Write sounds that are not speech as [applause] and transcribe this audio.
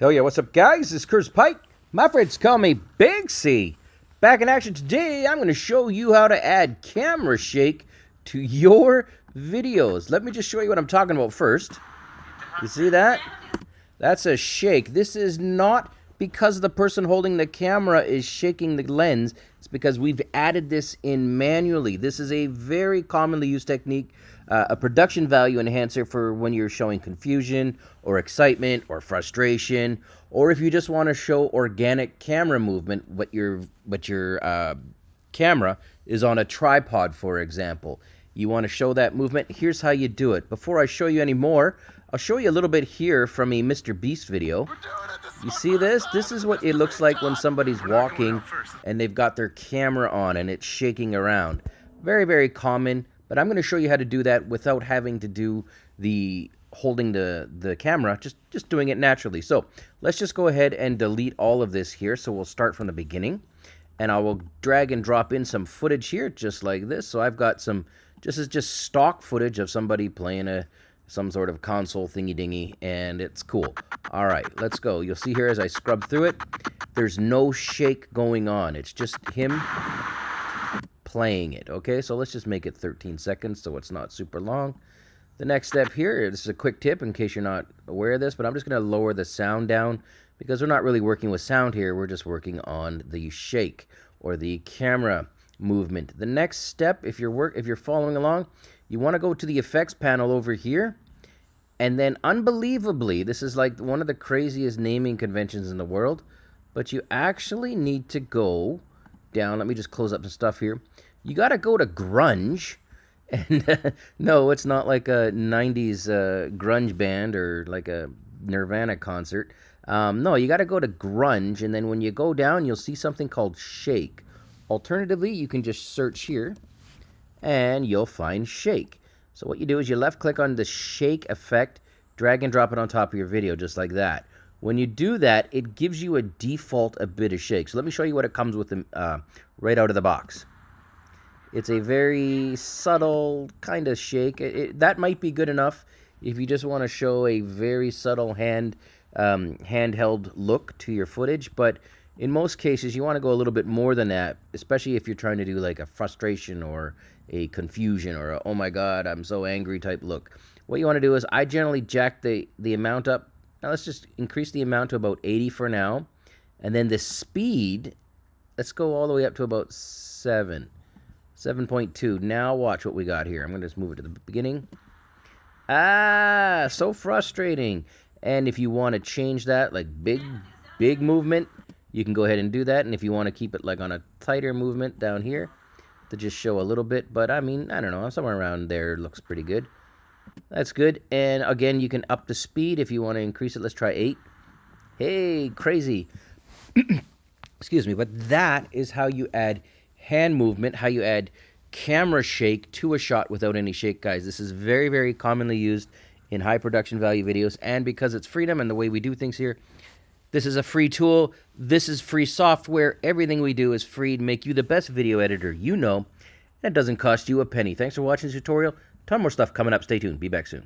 Hell yeah, what's up guys? This is Curtis Pike. My friends call me Big C. Back in action today, I'm going to show you how to add camera shake to your videos. Let me just show you what I'm talking about first. You see that? That's a shake. This is not because the person holding the camera is shaking the lens. It's because we've added this in manually. This is a very commonly used technique uh, a production value enhancer for when you're showing confusion or excitement or frustration, or if you just want to show organic camera movement, what your what your uh, camera is on a tripod, for example. You want to show that movement. Here's how you do it. Before I show you any more, I'll show you a little bit here from a Mr. Beast video. You see this? This is what it looks like when somebody's walking and they've got their camera on and it's shaking around. Very, very common. But I'm going to show you how to do that without having to do the holding the, the camera, just, just doing it naturally. So let's just go ahead and delete all of this here. So we'll start from the beginning. And I will drag and drop in some footage here, just like this. So I've got some, this is just stock footage of somebody playing a some sort of console thingy dingy, and it's cool. All right, let's go. You'll see here as I scrub through it, there's no shake going on. It's just him playing it. Okay, so let's just make it 13 seconds so it's not super long. The next step here, this is a quick tip in case you're not aware of this, but I'm just going to lower the sound down because we're not really working with sound here. We're just working on the shake or the camera movement. The next step, if you're work, if you're following along, you want to go to the effects panel over here. And then unbelievably, this is like one of the craziest naming conventions in the world, but you actually need to go down. Let me just close up some stuff here. You got to go to grunge. [laughs] And no, it's not like a 90s uh, grunge band or like a Nirvana concert. Um, no, you got to go to grunge. And then when you go down, you'll see something called shake. Alternatively, you can just search here and you'll find shake. So what you do is you left click on the shake effect, drag and drop it on top of your video just like that. When you do that, it gives you a default a bit of shake. So let me show you what it comes with uh, right out of the box. It's a very subtle kind of shake. It, it, that might be good enough if you just want to show a very subtle hand um, handheld look to your footage. But in most cases, you want to go a little bit more than that, especially if you're trying to do like a frustration or a confusion or a, oh my god, I'm so angry type look. What you want to do is I generally jack the, the amount up now let's just increase the amount to about 80 for now. And then the speed, let's go all the way up to about 7. 7.2. Now watch what we got here. I'm going to just move it to the beginning. Ah, so frustrating. And if you want to change that, like big, big movement, you can go ahead and do that. And if you want to keep it like on a tighter movement down here to just show a little bit. But I mean, I don't know, somewhere around there looks pretty good. That's good. And again, you can up the speed if you want to increase it. Let's try 8. Hey, crazy. [clears throat] Excuse me. But that is how you add hand movement, how you add camera shake to a shot without any shake, guys. This is very, very commonly used in high production value videos. And because it's freedom and the way we do things here, this is a free tool. This is free software. Everything we do is free to make you the best video editor you know. And it doesn't cost you a penny. Thanks for watching this tutorial. Ton more stuff coming up. Stay tuned. Be back soon.